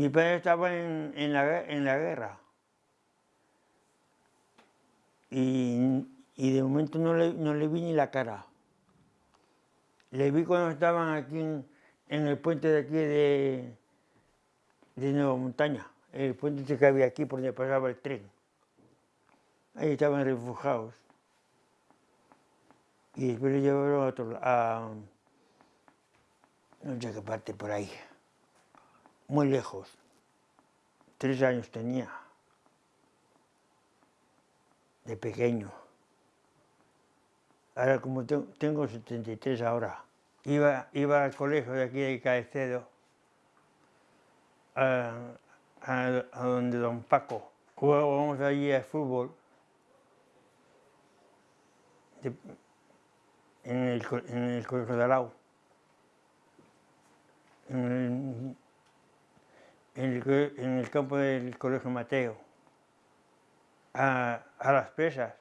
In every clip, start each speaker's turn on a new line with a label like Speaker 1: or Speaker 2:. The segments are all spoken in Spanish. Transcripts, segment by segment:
Speaker 1: Mi padre estaba en, la, en la guerra. Y, y, de momento no le, no le vi ni la cara. Le vi cuando estaban aquí en, el puente de aquí de, de Nueva Montaña, el puente que había aquí por donde pasaba el tren. Ahí estaban refugiados. Y después lo llevaron a, otro, a no sé qué parte por ahí, muy lejos. Tres años tenía, de pequeño. Ahora como tengo 73 ahora, iba, iba al colegio de aquí de Caecedo, a, donde don Paco, jugábamos allí al fútbol, en, el, en el colegio de Alau. En el, campo del colegio Mateo, a, las presas,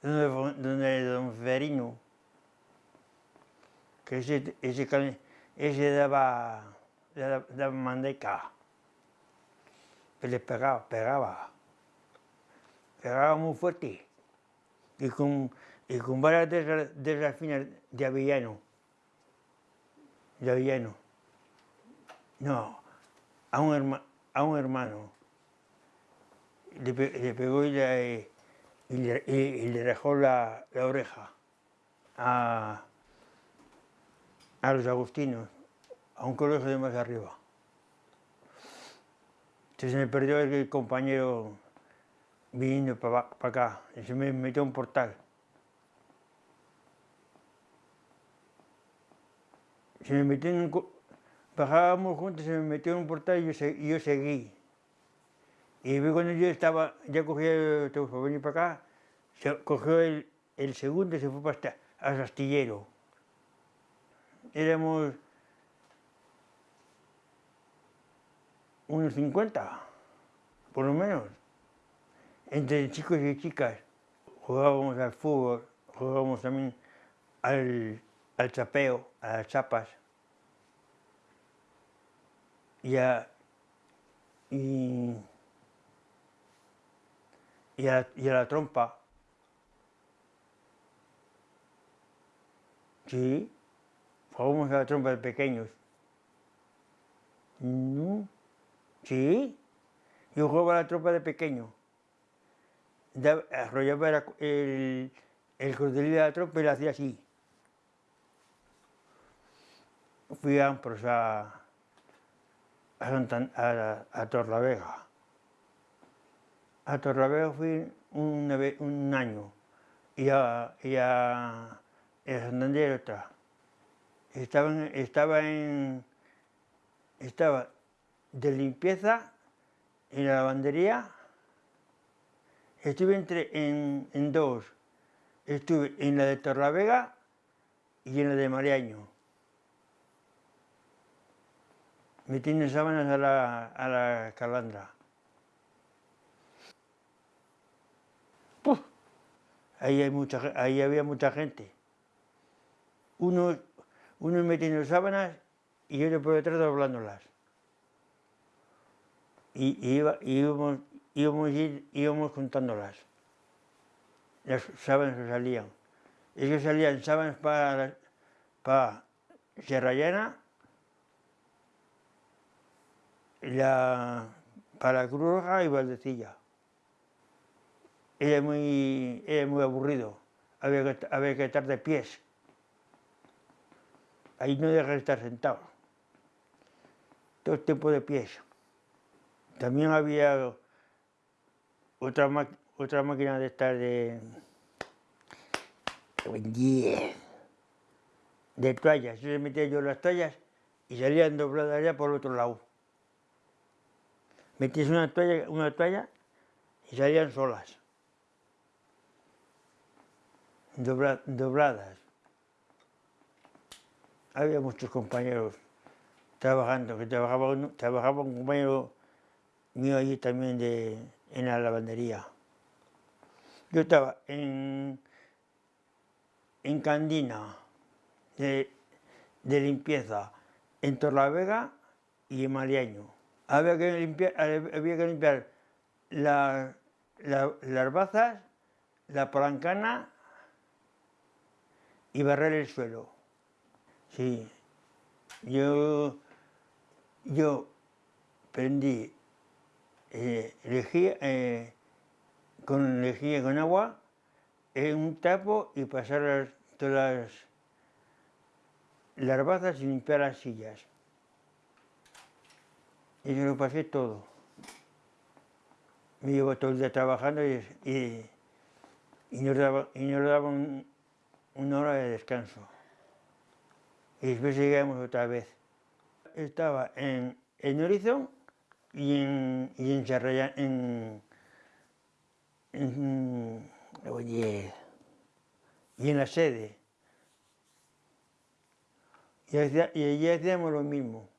Speaker 1: donde, donde don Ferino, que ese, ese, ese daba, daba, daba le pegaba, pegaba, pegaba muy fuerte, y con, y con varias de de esas finas de avellano, de avellano. No, a un, herma, a un hermano le, pegó y y le, y le dejó la, la oreja a, a los agustinos, a un colegio de más arriba. Entonces me perdió el compañero viniendo para, para acá y se me metió un portal. Se me metió en un, bajábamos juntos, se me metió en un portal y yo, seguí. Y cuando yo estaba, ya cogí el autobús para venir para acá, se cogió el, segundo y se fue hasta, hasta Astillero. Éramos unos 50, por lo menos, entre chicos y chicas. Jugábamos al fútbol, jugábamos también al, al chapeo, a las chapas. Y a, y, y, a, la trompa. Sí, jugamos a la trompa de pequeños. Sí, yo jugaba a la trompa de pequeño. Arrollaba el, el de la trompa y lo hacía así. Fui a Ampros a, a, a, Torlavega. A Torlavega fui un, un año y a, y a, Santander otra. Estaba en estaba de limpieza en la lavandería. Estuve entre, en, en dos. Estuve en la de Torlavega y en la de Mariaño. Metiendo sábanas a la, a la calandra. ¡Puf! Ahí, hay mucha, ahí había mucha gente. Uno, uno metiendo sábanas y otro por detrás doblándolas. Y, y iba, íbamos, íbamos, íbamos contándolas. Las sábanas que salían. Es que salían sábanas para, para Sierra la, para Cruz Roja y Valdecilla. Era muy, era muy aburrido, había que, había que estar de pies. Ahí no deja de estar sentado. Todo el tiempo de pies. También había otra, otra máquina de estar de... de toallas. Yo metía yo las toallas y salían dobladas allá por otro lado metías una toalla, una toalla y salían solas, dobladas. Había muchos compañeros trabajando, que trabajaba, trabajaba un compañero mío allí también de, en la lavandería. Yo estaba en, en Candina, de, de limpieza, en Torlavega y en Maliaño había que limpiar, había que limpiar la, las bazas, la palancana y barrer el suelo. Sí, yo, yo prendí eh, lejía, eh, con lejía con agua en un tapo y pasar todas las, las y limpiar las sillas. Y yo lo pasé todo. Me llevo todo el día trabajando y, y, y nos daban, una hora de descanso. Y después llegamos otra vez. Estaba en, en Horizon y en, y en oye, y en la sede. Y, y allí hacíamos lo mismo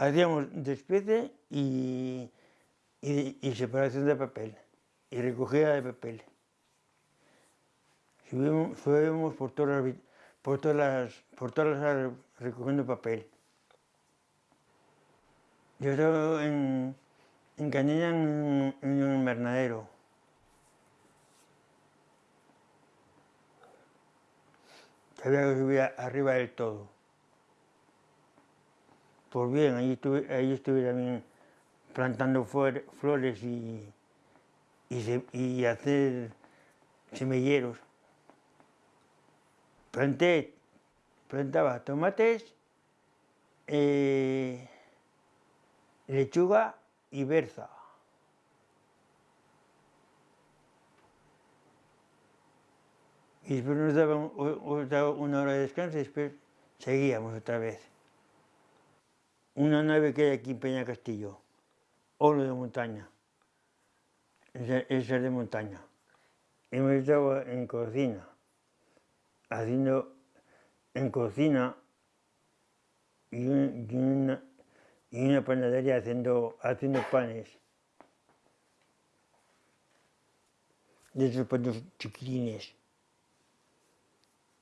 Speaker 1: hacíamos despete y, y, separación de papel y recogida de papel. Subimos, por todas las, por todas las, por todas las recogiendo papel. Yo estaba en, en Canilla en, en un invernadero. Había que subir arriba del todo. Pues bien, ahí estuve, ahí estuve también plantando flores y, y, hacer semilleros. Planté, plantaba tomates, eh, lechuga y berza. Y después nos daban una hora de descanso y después seguíamos otra vez una nave que hay aquí en Peña Castillo, oro de montaña, esa es de montaña. Hemos estado en cocina, haciendo en cocina y, una, panadería haciendo, haciendo panes. De esos panes chiquitines.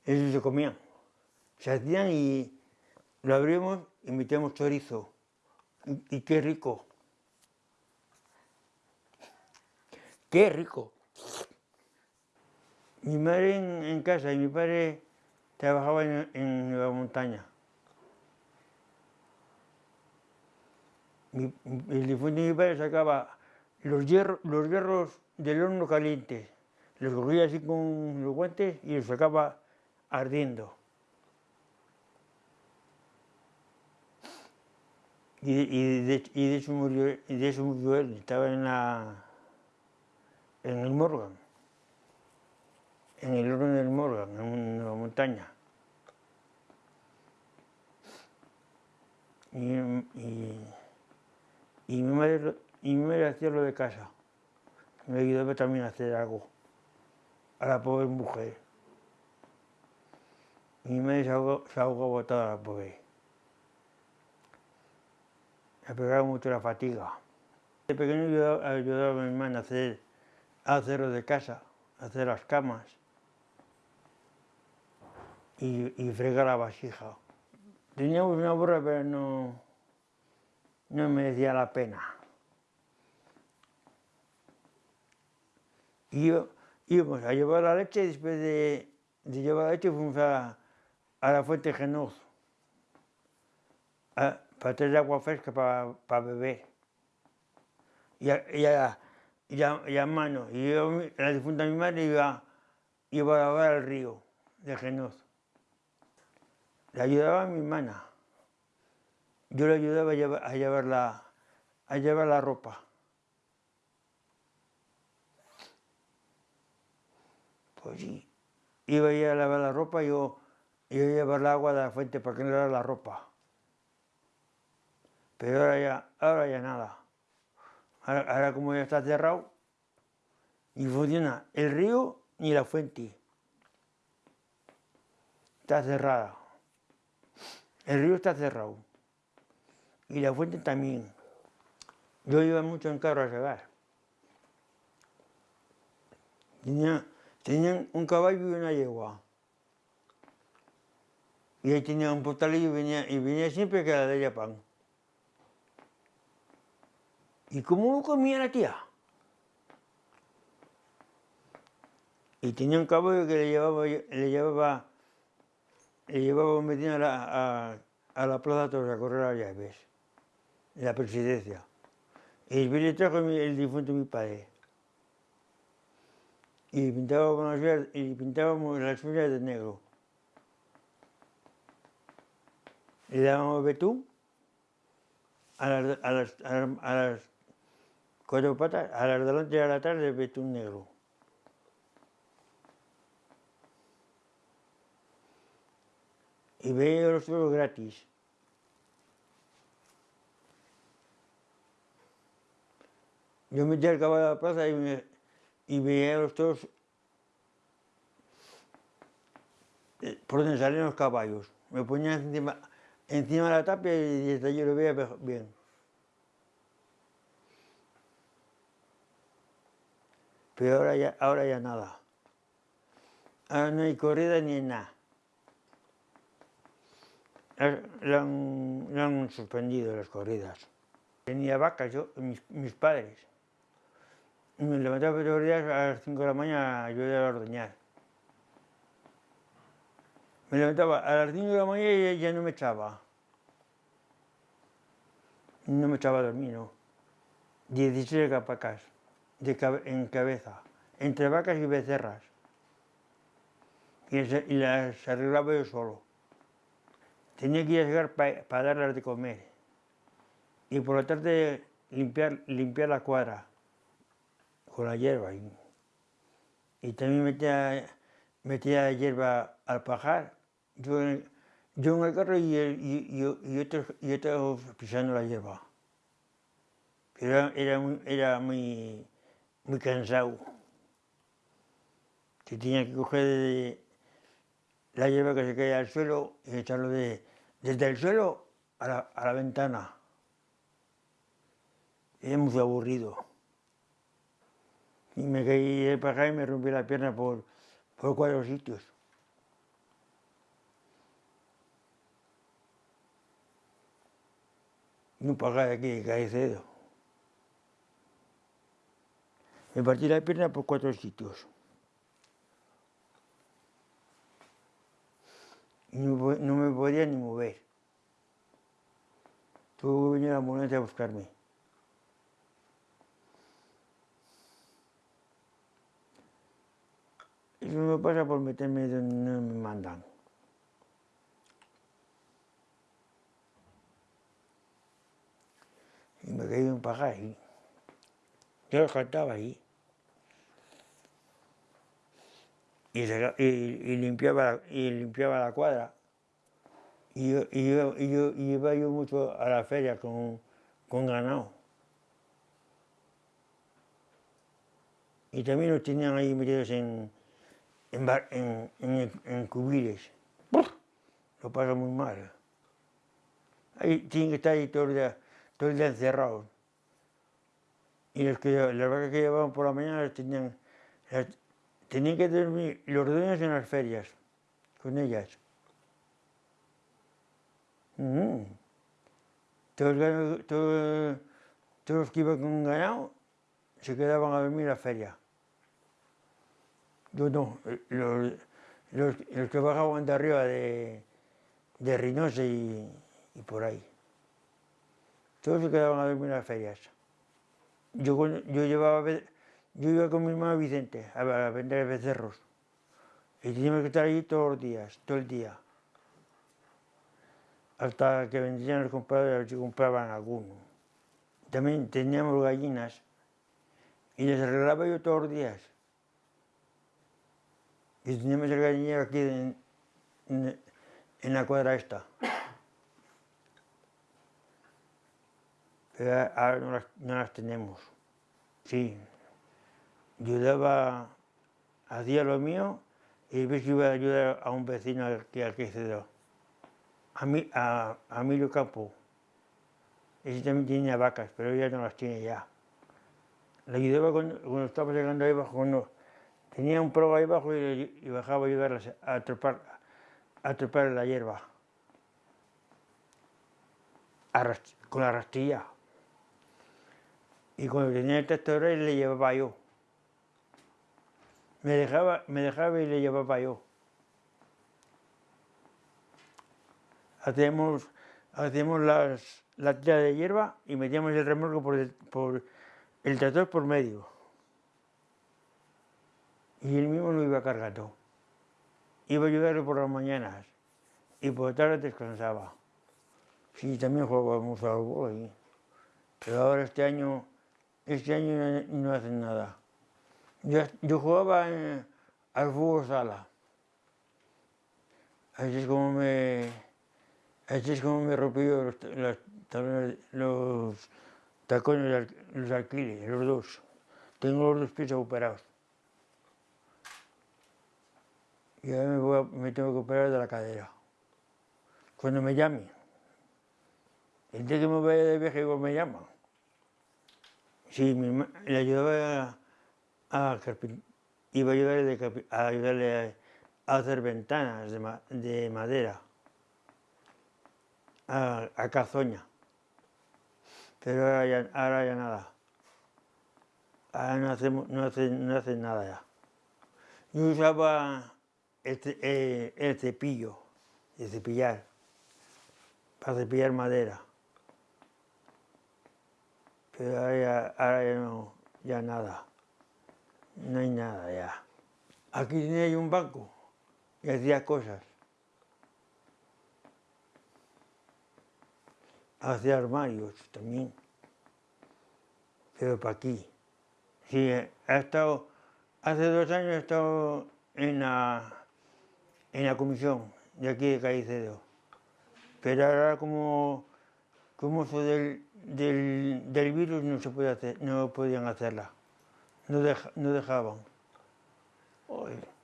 Speaker 1: Eso se comían. Se hacían y lo abrimos y metemos chorizo. Y, qué rico. Qué rico. Mi madre en, casa y mi padre trabajaba en, Nueva Montaña. el difunto de mi padre sacaba los hierros, los hierros del horno caliente, los cogía así con los guantes y los sacaba ardiendo. Y, de, y, de, eso murió, y de eso murió él, estaba en la en el Morgan, en el horno del Morgan, en una montaña. Y, y, y, mi madre, y mi madre hacía lo de casa. Me ayudaba también a hacer algo a la pobre mujer. Y mi madre se ahogó, se ahogó toda la pobre me pegaba mucho la fatiga. De pequeño ayudaba, a mi hermana a hacer, a lo de casa, a hacer las camas y, fregar la vasija. Teníamos una burra, pero no, no merecía la pena. Y íbamos a llevar la leche y después de, llevar la leche fuimos a, la fuente Genoz para tener agua fresca para, beber. Y a, y, mano. Y yo, la difunta de mi madre iba, iba a lavar al río de Genoz. Le ayudaba a mi hermana. Yo le ayudaba a llevar, a llevar, la, a llevar la ropa. Pues sí. Iba a ir a lavar la ropa y yo iba a llevar el agua de la fuente para que no la ropa. Pero ahora ya, ahora ya nada. Ahora, como ya está cerrado, ni funciona el río ni la fuente. Está cerrada. El río está cerrado. Y la fuente también. Yo iba mucho en carro a llegar. Tenía, tenían un caballo y una yegua. Y ahí tenía un portalillo y venía, y venía siempre que la de pan. ¿Y cómo comía la tía? Y tenía un caballo que le llevaba, le llevaba, le llevaba Medina a la, a, a la plaza a correr las llaves, en la presidencia. Y le trajo el difunto mi padre. Y pintábamos las, y pintábamos las de negro. Le dábamos betún a las, a a patas, a las delante a la tarde betún negro. Y veía los toros gratis. Yo metía el caballo a la plaza y, me, y veía los toros eh, por donde salían los caballos. Me ponía encima, encima de la tapia y desde allí lo veía bien. Pero ahora ya, ahora ya nada. Ahora no hay corrida ni nada. Le han, suspendido las corridas. Tenía vacas yo, mis, padres. Me levantaba todos los días a las 5 de la mañana a ayudar a ordeñar. Me levantaba a las 5 de la mañana y ya no me echaba. No me echaba a dormir, no. 16 capacas de en cabeza, entre vacas y becerras. Y, y, las arreglaba yo solo. Tenía que llegar para pa darlas de comer. Y por la tarde limpiar, limpiar la cuadra con la hierba. Y, y también metía, metía hierba al pajar. Yo, yo en el carro y, y, y, otros, y otros pisando la hierba. Era, muy, era muy, muy cansado. Que tenía que coger la hierba que se caía al suelo y echarlo de, desde el suelo a la, ventana. Era muy aburrido y me caí para acá y me rompí la pierna por, por cuatro sitios. No para acá de aquí, de Caicedo. Me partí la pierna por cuatro sitios. No, me podía ni mover. Tuvo que venir la ambulancia a buscarme. Eso me pasa por meterme donde me mandan. Y me caí un pajar ahí. Yo cantaba ahí. Y, limpiaba, y limpiaba la cuadra. Y yo, yo, iba yo mucho a la feria con, ganado. Y también los tenían ahí metidos en, en, en, cubiles. Lo pasa muy mal. Ahí tienen que estar ahí todo el día, todo el día encerrados. Y los que, las vacas que llevaban por la mañana las tenían, tenían que dormir los dueños en las ferias, con ellas. Mm. Todos, los que iban con ganado se quedaban a dormir en la feria. Yo no, los, que bajaban de arriba de, de y, por ahí. Todos se quedaban a dormir en las ferias. Yo, yo, llevaba, yo iba con mi hermano Vicente a, a vender becerros. Y teníamos que estar allí todos los días, todo el día. Hasta que vendrían los compradores y compraban alguno. También teníamos gallinas y les arreglaba yo todos los días. Y teníamos el gallinero aquí en, la cuadra esta. Pero ahora no las, no las tenemos. Sí, ayudaba, hacía lo mío y ves que iba a ayudar a un vecino que al que cedió. A, mí, a, a Emilio Campo. Ese también tenía vacas, pero ya no las tiene ya. Le ayudaba cuando, cuando estaba llegando ahí bajo, cuando, Tenía un pro ahí abajo y, bajaba a ayudarlas a trepar, a la hierba. con la rastilla. Y cuando tenía el tractor le llevaba yo. Me dejaba, me dejaba y le llevaba yo. Hacíamos, hacíamos las, la tira de hierba y metíamos el remolque por el, por el tractor por medio. Y él mismo lo iba cargando. Iba a ayudarle por las mañanas y por la tarde descansaba. Sí, también jugábamos al ahí. Pero ahora este año, este año no hacen nada. Yo, yo jugaba al fútbol sala. Así es como me, así es como me rompí los, los, los tacones, los alquiles, los dos. Tengo los dos pies operados. Y ahora me, me tengo que operar de la cadera. Cuando me llamen. El día que me vaya de viaje igual me llaman. Sí, le ayudaba iba a ayudarle, a, ayudarle a, hacer ventanas de, de madera, a, a, cazoña. Pero ahora ya, ahora ya nada. Ahora no hacemos, no hacen, no hacen nada ya. Yo usaba el, eh, el cepillo, de cepillar, para cepillar madera. Pero ahora ya, no, ya nada. No hay nada ya. Aquí tenía un banco y hacía cosas. Hacía armarios también. Pero para aquí. Sí, he estado, hace dos años he estado en la, en la comisión de aquí de Caicedo. Pero ahora como, como soy del, del, virus no se puede hacer, no podían hacerla, no, dejaban.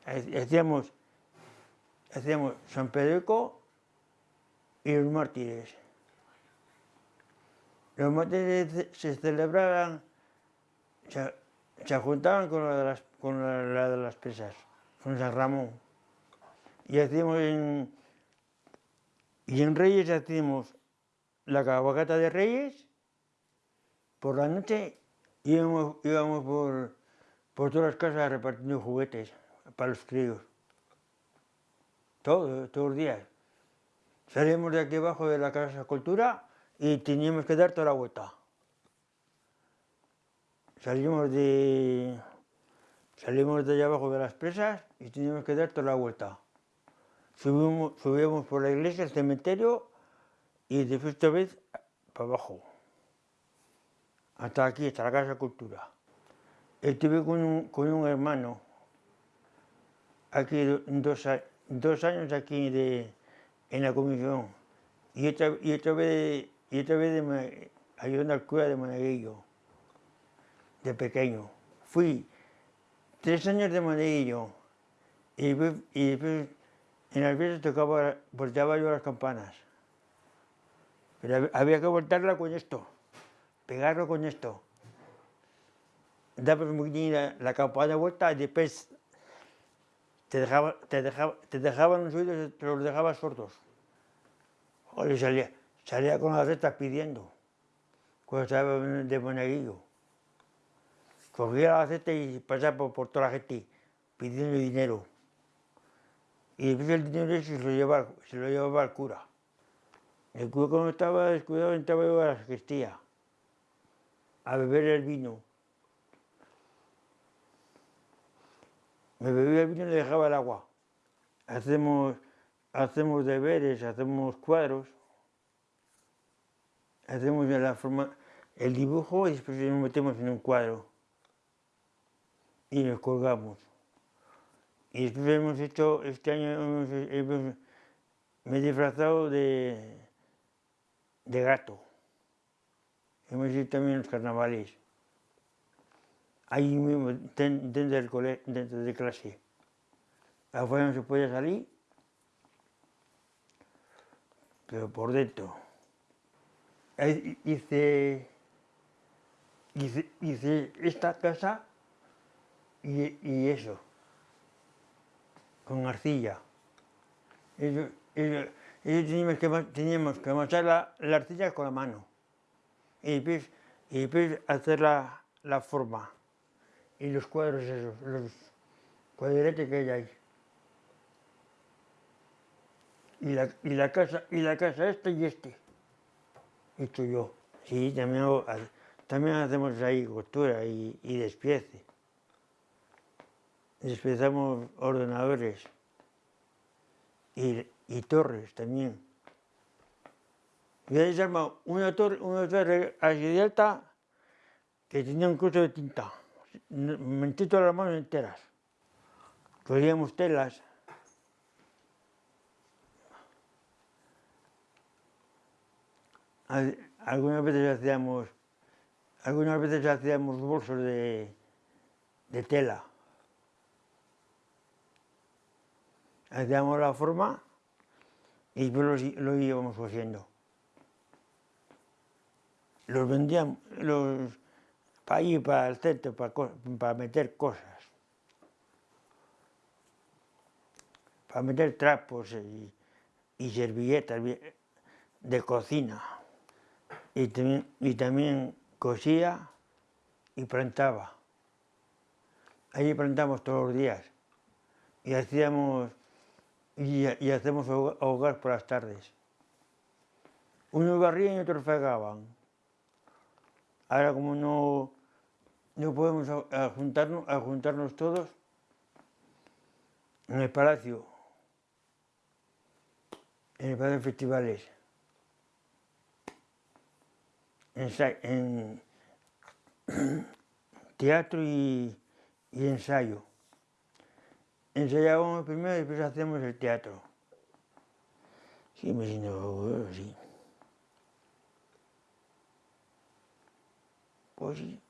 Speaker 1: hacíamos, hacíamos San Pedro y los mártires. Los mártires se celebraban, se, juntaban con la de las, con las pesas, con San Ramón. Y hacíamos en, y en Reyes hacíamos la cabalgata de Reyes por la noche íbamos, íbamos por, por todas las casas repartiendo juguetes para los críos. Todo, todos los días. Salíamos de aquí abajo de la Casa Cultura y teníamos que dar toda la vuelta. Salimos de, salimos de allá abajo de las presas y teníamos que dar toda la vuelta. Subimos, subíamos por la iglesia, el cementerio y de esta vez para abajo hasta aquí, hasta la Casa Cultura. Estuve con un, con un hermano, aquí dos, años aquí en la comisión, y otra, y otra vez, y otra vez de, ayudando al cura de Monaguillo, de pequeño. Fui tres años de Monaguillo, y después, en las veces tocaba, volteaba yo las campanas. Pero había que voltarla con esto pegarlo con esto. Dabas muy la, la campana de vuelta y después te, dejaba, te, dejaba, te dejaban los oídos, te los dejabas sordos. Joder, salía, salía con las retas pidiendo, cuando estaba de monaguillo. Cogía la cesta y pasaba por, por, toda la gente pidiendo dinero. Y después el dinero ese se lo llevaba, se lo llevaba al cura. El cura cuando estaba descuidado entraba a la sacristía a beber el vino. Me bebía el vino y le dejaba el agua. Hacemos, hacemos deberes, hacemos cuadros, hacemos la forma, el dibujo y después nos metemos en un cuadro y nos colgamos. Y después hemos hecho, este año me he disfrazado de, de gato hemos ido también los carnavales. Ahí mismo, dentro, del cole, dentro de clase. Afuera no se puede salir, pero por dentro. Hice, hice, hice esta casa y, y, eso, con arcilla. Eso, eso, teníamos, que, teníamos que la, la arcilla con la mano y después, y hacer la, la forma y los cuadros esos, los cuadretes que hay ahí. Y la, y la casa, y la casa esta y este. Esto yo. Sí, también, también hacemos ahí costura y, y despiece. Despiezamos ordenadores y, y torres también. Y ahí se arma una torre, una torre así de alta que tenía un curso de tinta. Me metí todas las manos enteras. Cogíamos telas. Al- Algunas veces hacíamos, algunas veces hacíamos bolsos de, de tela. Hacíamos la forma y después lo, lo íbamos cosiendo. Los vendíamos los, para ir para el centro, para, para meter cosas. Para meter trapos y, y servilletas de cocina. Y también, y también cosía y plantaba. Allí plantamos todos los días. Y hacíamos, y, y hacemos hogar por las tardes. Unos barrían y otros fregaban. Ahora como no, no podemos juntarnos, juntarnos todos en el palacio, en el palacio de festivales, en teatro y, ensayo. Ensayábamos primero y después hacíamos el teatro. Sí, me siento. Pues sí.